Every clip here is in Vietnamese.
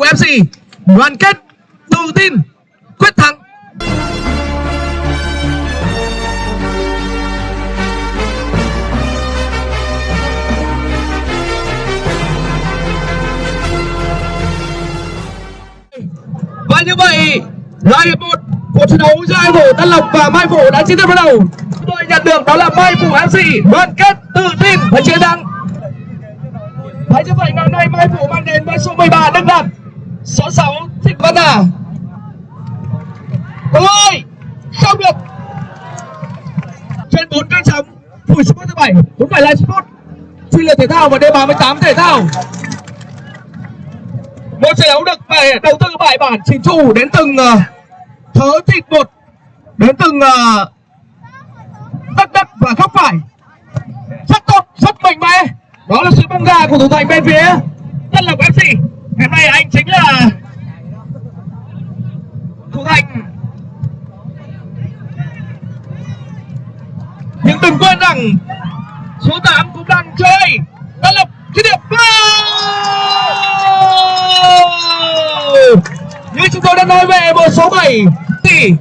của FC đoàn kết, tự tin, quyết thắng. Và như vậy là hiệp một của trận đấu giữa hai thủ Tân Lộc và Mai Phủ đã chính thức bắt đầu. Tôi nhận được đó là Mai Phủ FC đoàn kết, tự tin và chiến thắng. Thấy như vậy, ngày hôm nay Mai Phủ mang đến với số 13 Đức Đạt Số 6 Thích Văn À? Ôi Không được! Trên 4 kênh sóng Phủi Sport thứ 7 cũng phải live Sport. Chuyên lượt thể thao và D38 thể thao. Một trận đấu được bày đầu tư bài bản chỉnh chủ đến từng uh, thớ thịt một Đến từng ờ, uh, đất đất và góc phải. Rất tốt, rất mạnh mẽ. Đó là sự bông gà của thủ thành bên phía Tân Lộc FC nay anh chính là thủ thành nhưng đừng quên rằng số 8 cũng đang chơi. Tân Lộc dứt điểm như chúng tôi đã nói về, một số 7 thì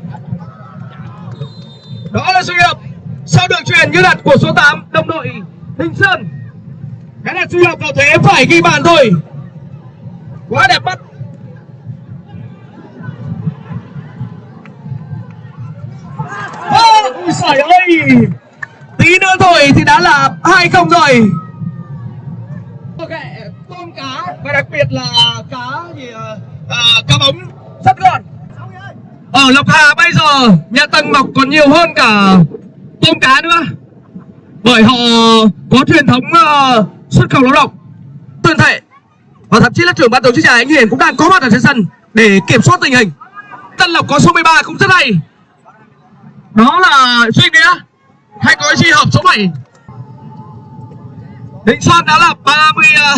đó là sự hiệp sau đường truyền như đặt của số 8 đồng đội Hình Sơn. Cái này suy hợp vào thế? Phải ghi bàn thôi quá đẹp mắt. Ôi trời ơi. Tí nữa thôi thì đã là hai không rồi. Ok tôm cá. Và đặc biệt là cá gì uh, cá bóng. Rất ngon. Ở lộc hà bây giờ nhà tầng mọc còn nhiều hơn cả tôm cá nữa. Bởi họ có truyền thống uh, xuất khẩu lao động và thậm chí là trưởng ban tổ chức giải anh Hiền cũng đang có mặt ở trên sân để kiểm soát tình hình. Tân Lộc có số 13 cũng rất hay. Đó là Duy Nghĩa. Hay có chi hợp số 7 Định Sơn đã là 30 uh, ờ,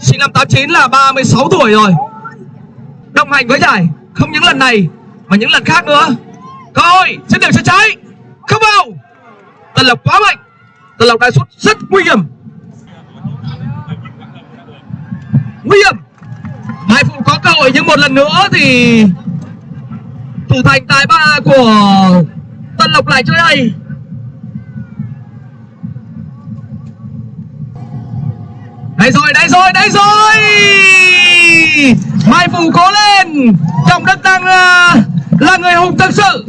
sinh năm 89 là 36 tuổi rồi. Đồng hành với giải không những lần này mà những lần khác nữa. Cơ hội trên đường sẽ trái không vào. Tân Lộc quá mạnh. Tân Lộc đã sút rất nguy hiểm. Nguy hiểm. Mai Phụ có cơ hội nhưng một lần nữa thì thủ thành tài ba của Tân Lộc lại chơi hay. Đây rồi đây rồi đây rồi. Mai Phụ cố lên. Trọng Đức đang là, là người hùng thực sự.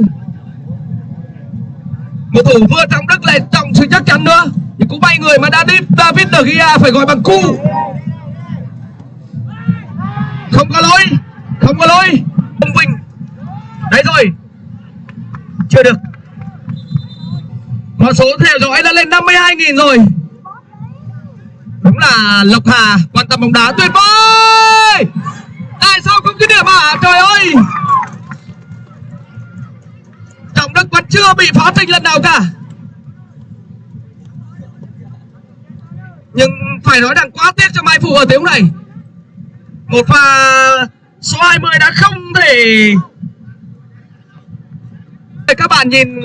Một thủ vừa Trọng Đức lại trọng sự chắc chắn nữa. Thì cũng may người mà đã đi David De Gea phải gọi bằng cu không có lỗi. Không có lỗi. Ông Vinh. Đấy rồi. Chưa được. Con số theo dõi đã lên 52.000 rồi. Đúng là Lộc Hà, quan tâm bóng đá tuyệt vời. Tại sao không cứ điểm à trời ơi. Trọng đức vẫn chưa bị phá trình lần nào cả. Nhưng phải nói rằng quá tiếc cho mai phụ ở tiếng này một pha số 20 đã không thể các bạn nhìn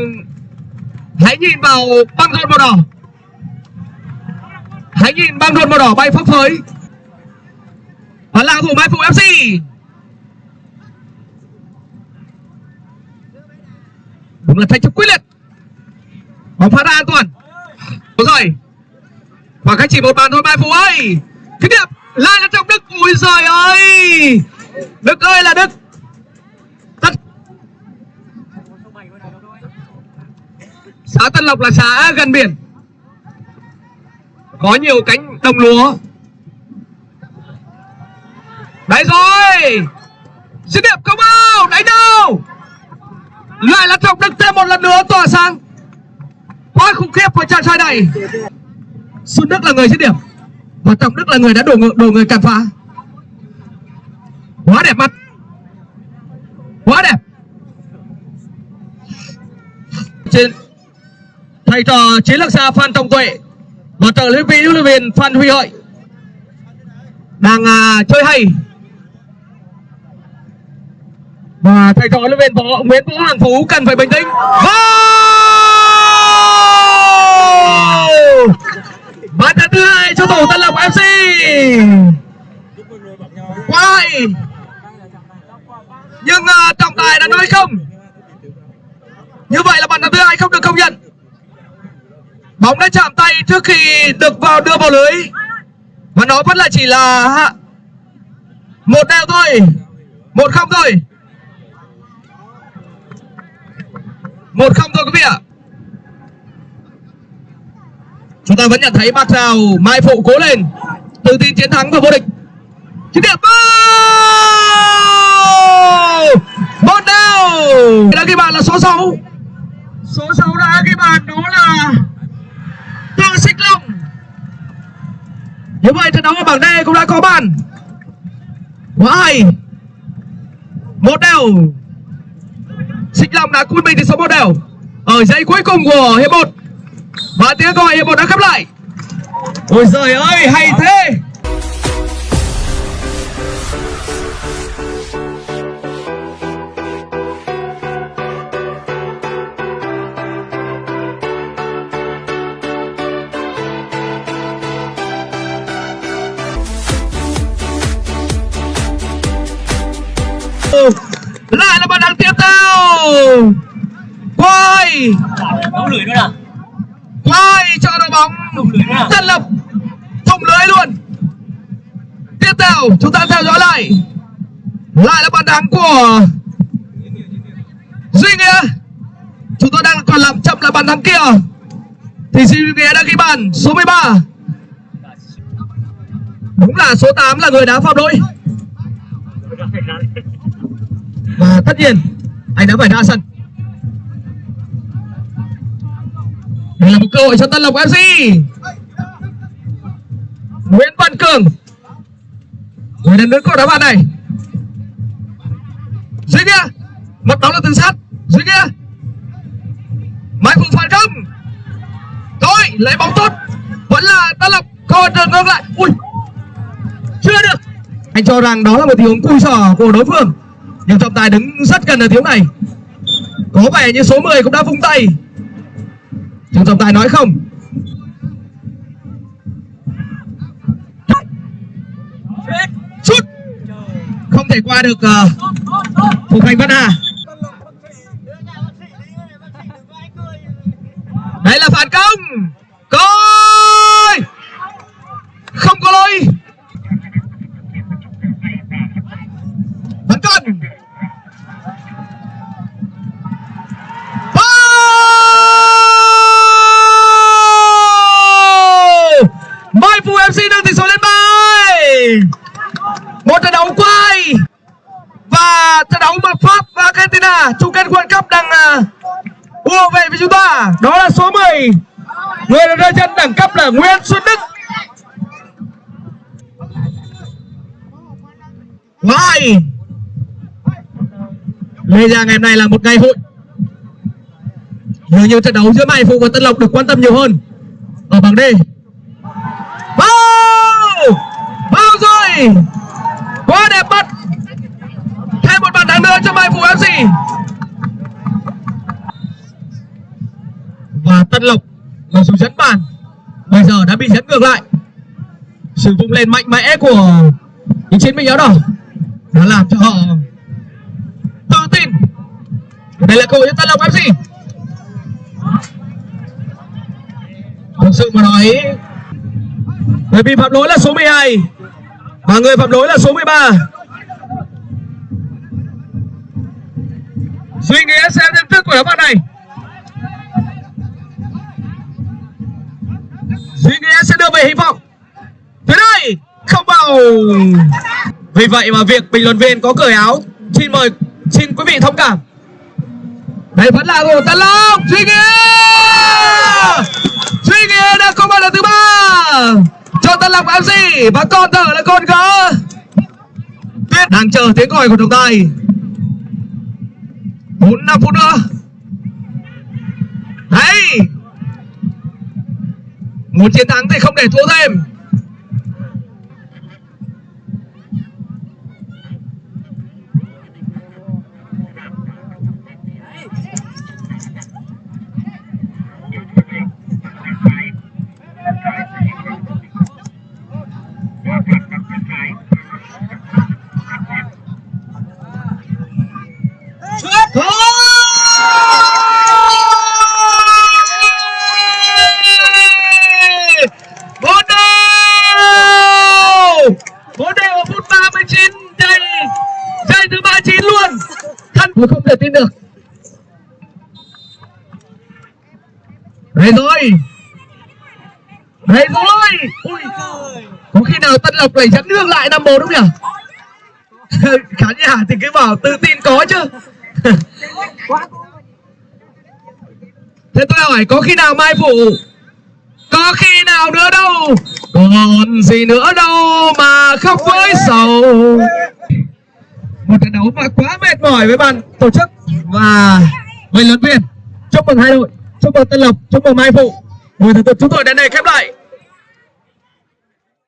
hãy nhìn vào băng rôn màu đỏ. Hãy nhìn băng rôn màu đỏ bay phấp phới. Và là thủ mai phụ fc đúng là thách thức quyết liệt. Bóng phá ra an toàn. Đúng rồi. Khoảng cách chỉ một bàn thôi, mai phụ ơi. Cái điểm lại là trong đức ui giời ơi! Đức ơi là đức! Tất xã tân lộc là xã gần biển. Có nhiều cánh đồng lúa. Đấy rồi! Dứt điểm không bao đánh đâu? Lại là trọng đức thêm một lần nữa, tỏa sáng. Quá khủng khiếp với chàng trai này. Xuân đức là người dứt điểm và trọng đức là người đã đổ người, đổ người cản phá. Quá đẹp mắt. Quá đẹp. Trên thầy trò chiến lược gia phan trọng tuệ và trợ lý viên huấn luyện viên phan huy hợi đang à, chơi hay. Và thầy trò huấn luyện viên võ nguyễn vũ hoàng phú cần phải bình tĩnh. Bàn thắng thứ hai! Thủ tân lộc fc quá nhưng uh, trọng tài đã nói không. Như vậy là bàn thắng thứ hai không được công nhận. Bóng đã chạm tay trước khi được vào đưa vào lưới. Và nó vẫn là chỉ là một đều thôi. Một không thôi. Một không thôi quý vị ạ chúng ta vẫn nhận thấy mặt Rào mai phụ cố lên. Tự tin chiến thắng và vô địch. Chiến điểm một đều đã ghi bàn là số 6 số 6 đã ghi bàn, đó là Tương Xích Long. Như vậy trận đấu ở bảng D cũng đã có bàn. Quá hay. Một đều. Xích Long đã cút mình thì số một đều. Ở giây cuối cùng của hiệp 1 và tiếng gọi hiệp một đã khép lại. Ôi giời ơi, hay thế. Lại là bàn thắng tiếp theo. Quay. Đóng lưỡi nữa nào quay cho đội bóng. Tân lập. Thủng lưới luôn. Tiếp theo chúng ta theo dõi lại. Lại là bàn thắng của duy nghĩa. Chúng tôi đang còn làm chậm là bàn thắng kia. Thì duy nghĩa đã ghi bàn số 13 đúng là số 8 là người đá phạm lỗi. Và tất nhiên anh đã phải ra sân đây là một cơ hội cho Tân Lộc FC Nguyễn Văn Cường. Người đang đứng cổ đá bàn này. Dưới kia một bóng là tường sát. Dưới kia, Mai Phụng phản công Thôi lấy bóng tốt. Vẫn là Tân Lộc. Cơ hội ngược lại. Ui. Chưa được. Anh cho rằng đó là một tình huống cùi sỏ của đối phương. Nhưng trọng tài đứng rất gần ở tiếng này. Có vẻ như số 10 cũng đã vung tay nhưng trọng tài nói không? Chút không thể qua được uh, thủ thành văn hà. Đấy là phản công coi không có lỗi vẫn còn Mai Phụ FC nâng tỷ số lên bài một trận đấu quay và trận đấu mà Pháp và Argentina chung kết World Cup đang uh, ùa về với chúng ta đó là số 10 người được rơi chân đẳng cấp là Nguyễn Xuân Đức Vai Lê Giang ngày hôm nay là một ngày hội. Dường như trận đấu giữa Mai Phụ và Tân Lộc được quan tâm nhiều hơn. Ở bảng D. Vào Vào rồi! Quá đẹp mắt! Thêm một bàn thắng nữa cho Mai Phụ FC Và Tân Lộc Mặc dù dẫn bàn. Bây giờ đã bị dẫn ngược lại. Sự vung lên mạnh mẽ của những chiến binh áo đỏ nó làm cho họ tự tin. Đây là cơ hội cho Tân long FC thực sự mà nói, người bị phạm lỗi là số 12 và người phạm lỗi là số 13 suy nghĩ xem nhận thức của đá phạt này. Suy nghĩ sẽ đưa về hy vọng. Thế đây không vào vì vậy mà việc bình luận viên có cởi áo, xin mời, xin quý vị thông cảm. Đây vẫn là của Tân Long, Duy Nghĩa! Duy Nghĩa đã có bàn lần thứ ba. Cho Tân Long FC và con thở là con gỡ. Tuyết đang chờ tiếng gọi của trọng tài bốn năm phút nữa. Đấy. Một chiến thắng thì không để thua thêm. 39 luôn. Thật mà không thể tin được. Đấy rồi Đấy rồi Ui. Có khi nào Tân Lộc này chắn ngược lại 5-4 đúng không nhỉ? Khá nhà thì cứ bảo tự tin có chứ. Thế tôi hỏi có khi nào Mai Phụ Có khi nào nữa đâu? Còn gì nữa đâu mà khóc với sầu? Một trận đấu mà quá mệt mỏi với ban tổ chức. Và với lớn viên, chúc mừng hai đội, chúc mừng tân lộc, chúc mừng mai phụ. Buổi tập chúng tôi đến đây khép lại.